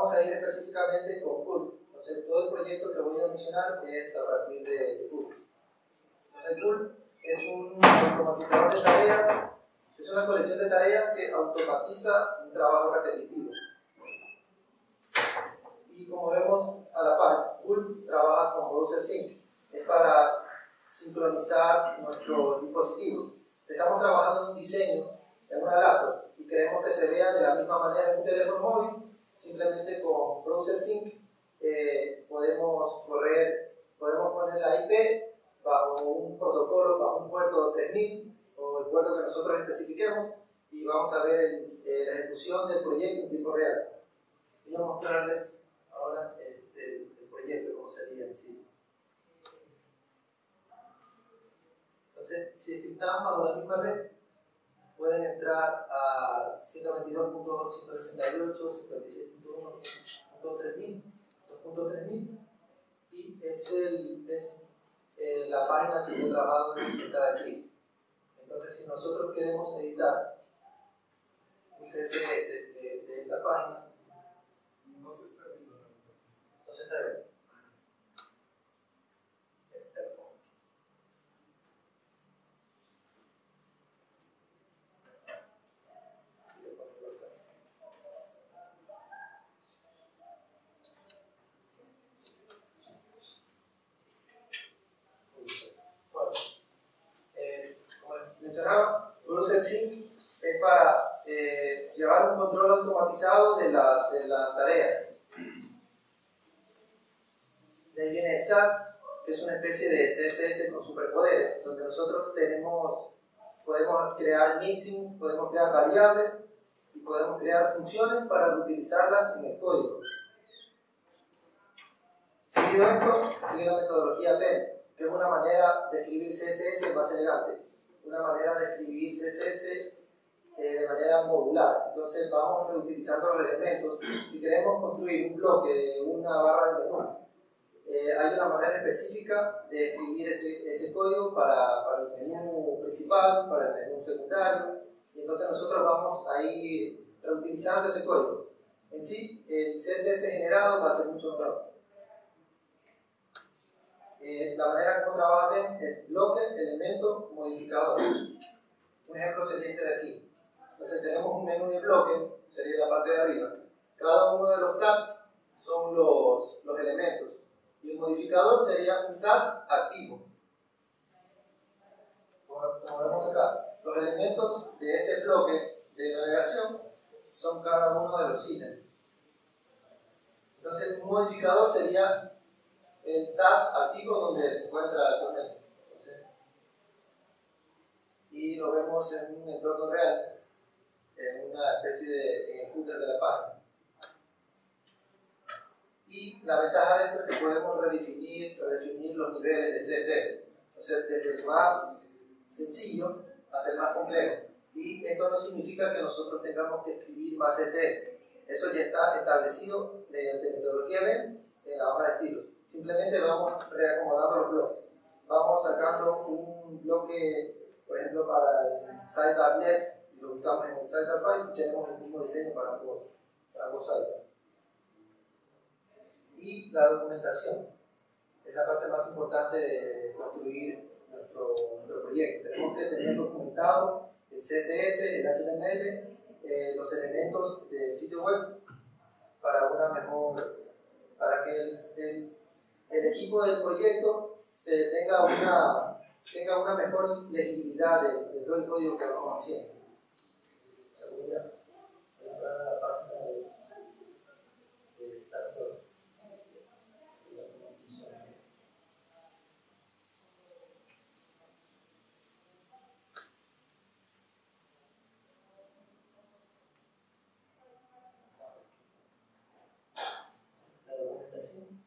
vamos a ir específicamente con Cool. Entonces, todo el proyecto que voy a mencionar es a partir de Cool. Entonces, es un automatizador de tareas, es una colección de tareas que automatiza un trabajo repetitivo. Y como vemos a la par, Cool trabaja con Browser Sync. Es para sincronizar nuestros dispositivos. Estamos trabajando en un diseño en una laptop y queremos que se vea de la misma manera en un teléfono móvil, simplemente con Browser Sync eh, podemos correr, podemos poner la IP bajo un protocolo, bajo un puerto 3000 o el puerto que nosotros especifiquemos y vamos a ver eh, la ejecución del proyecto en tiempo real. Voy a mostrarles ahora el, el, el proyecto, cómo sería en sí. Entonces, si estamos bajo la misma red, pueden entrar a 122.168, 56.1.3000 y es, el, es eh, la página que yo trabajo en cada. Entonces, si nosotros queremos editar un CSS de, esa página, no se está viendo. No se está viendo. Mencionaba, Browser Sync es para eh, llevar un control automatizado de, la, las tareas. De ahí viene SAS, que es una especie de CSS con superpoderes, donde nosotros tenemos, podemos crear mixing, podemos crear variables y podemos crear funciones para utilizarlas en el código. Seguido esto, sigue la metodología PEN, que es una manera de escribir CSS más elegante una manera de escribir CSS eh, de manera modular. Entonces vamos reutilizando los elementos. Si queremos construir un bloque de una barra de menú, eh, hay una manera específica de escribir ese, ese código para, para, el menú principal, para el menú secundario, y entonces nosotros vamos a ir reutilizando ese código. En sí, el CSS generado va a ser mucho mejor. Eh, la manera como trabaja es bloque, elemento, modificador. Un ejemplo sería este de aquí. Entonces tenemos un menú de bloque, sería la parte de arriba. Cada uno de los tabs son los, los elementos. Y el modificador sería un tab activo. Como, vemos acá, los elementos de ese bloque de navegación son cada uno de los ítems. Entonces, un modificador sería el tab activo donde se encuentra el documento. y lo vemos en un entorno real, en una especie de en footer de la página. Y la ventaja de esto es que podemos redefinir, redefinir los niveles de CSS, o sea, desde el más sencillo hasta el más complejo. Y esto no significa que nosotros tengamos que escribir más CSS. Eso ya está establecido mediante metodología BEM en la hoja de estilos. Simplemente vamos reacomodando los bloques. Vamos sacando un bloque, por ejemplo, para el sidebar.net y lo ubicamos en el sidebar file y tenemos el mismo diseño para ambos, para ambos. Y la documentación es la parte más importante de construir nuestro, nuestro proyecto. Tenemos que tener documentado el CSS, el HTML, eh, los elementos del sitio web para una mejor, para que el, el el equipo del proyecto se tenga una, tenga una mejor legibilidad de, todo el código que vamos haciendo. Se voy a entrar a la página de, de La documentación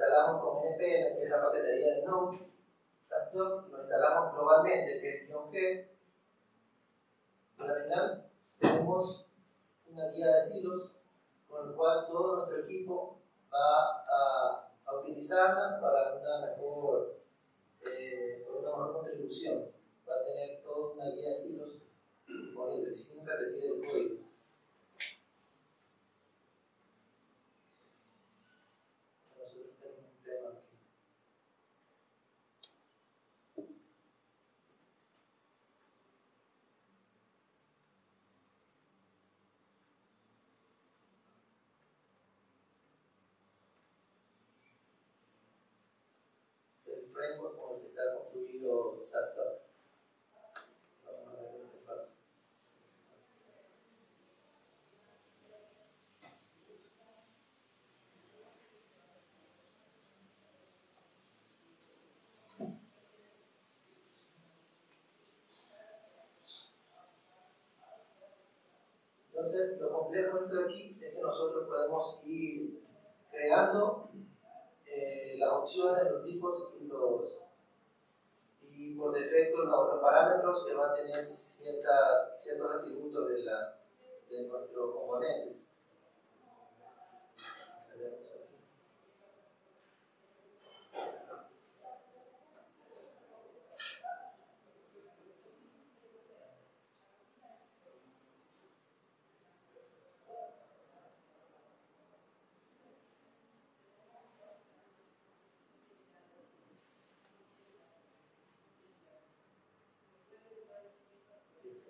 instalamos con NPM, que es la paquetería de Node. Lo instalamos globalmente, que es G. Y al final tenemos una guía de estilos con el cual todo nuestro equipo va a, a utilizarla para una mejor, eh, una mejor contribución. Va a tener toda una guía de estilos disponible sin repetir el código. Framework con el que está construido SATAP. Vamos a ver la interfaz. Entonces, lo complejo dentro de aquí es que nosotros podemos ir creando las opciones, los tipos y los y por defecto los, parámetros que van a tener cierta, ciertos atributos de, la, de nuestros componentes.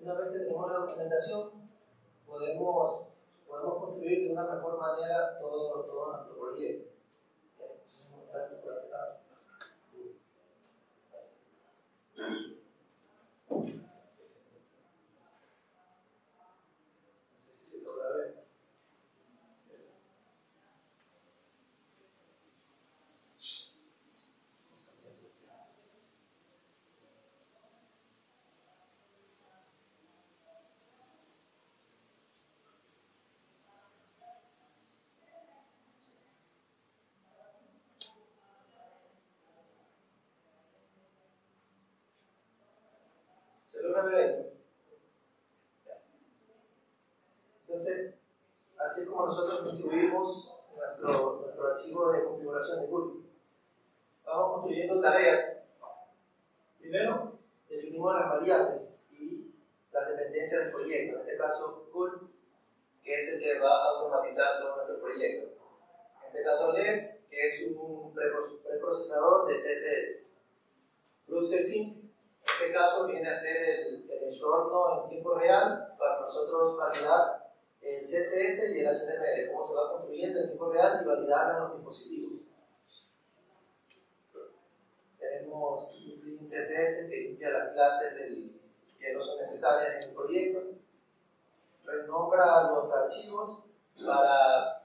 Una vez que tenemos la documentación, podemos, podemos construir de una mejor manera todo, todo nuestro proyecto. No sé si se logra ver. ¿Se ver ahí? Entonces, así es como nosotros construimos nuestro, nuestro archivo de configuración de Google. Vamos construyendo tareas. Primero, definimos las variables y las dependencias del proyecto. En este caso, Google, que es el que va a automatizar todo nuestro proyecto. En este caso, LES, que es un preprocesador de CSS. En este caso viene a ser el, el entorno en tiempo real para nosotros validar el CSS y el HTML, cómo se va construyendo en tiempo real y validarlo en los dispositivos. Tenemos un CSS que limpia las clases del, que no son necesarias en el proyecto, renombra los archivos para,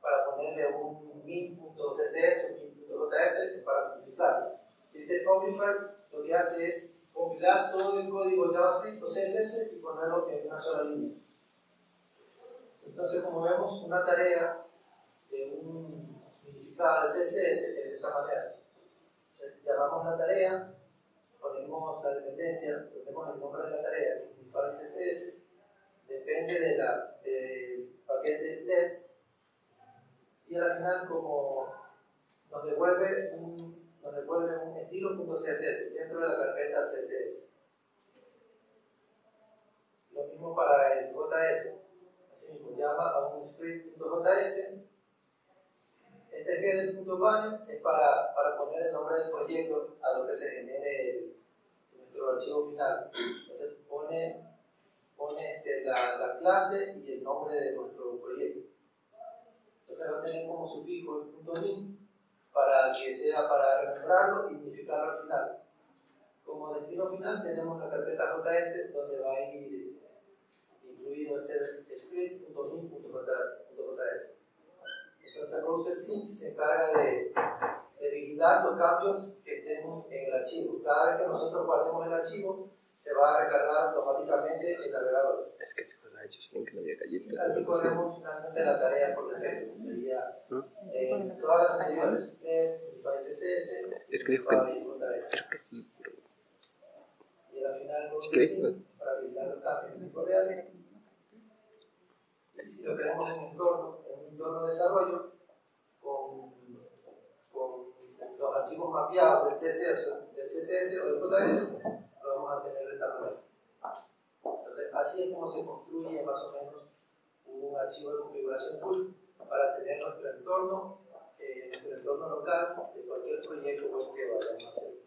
para ponerle un min.css o min.js para multiplicarlo. Este que es compilar todo el código JavaScript o CSS y ponerlo en una sola línea. Entonces, como vemos, una tarea de un significado de CSS de esta manera. Llamamos la tarea, ponemos la dependencia, ponemos el nombre de la tarea, que CSS, depende de la, del paquete less, y al final, como nos devuelve un nos devuelve un estilo.css dentro de la carpeta CSS. Lo mismo para el JS. Así mismo, llama a un script.js. Este header.banner es para, para poner el nombre del proyecto a lo que se genere nuestro archivo final. Entonces pone, pone este, la, la, clase y el nombre de nuestro proyecto. Entonces va a tener como sufijo el punto .min para que sea para renombrarlo y unificarlo al final. Como destino final tenemos la carpeta JS donde va a ir incluido ese script.min.js. Entonces Browser Sync se encarga de, de vigilar los cambios que estén en el archivo. Cada vez que nosotros guardemos el archivo, se va a recargar automáticamente el navegador. Es que ellos tienen que no había galleta. Aquí ponemos finalmente la tarea por defecto, que sería eh, todas las anteriores es CSS, Es que dijo que. Creo que sí, pero. Y al final, Si para habilitar en. Y si lo queremos en un entorno, en un entorno de desarrollo, con, con los archivos mapeados del CSS, del CSS o del JS, lo vamos a tener de esta manera. Entonces, así es como se construye más o menos un archivo de configuración pool para tener nuestro entorno, eh, nuestro entorno local de cualquier proyecto que vayamos a hacer.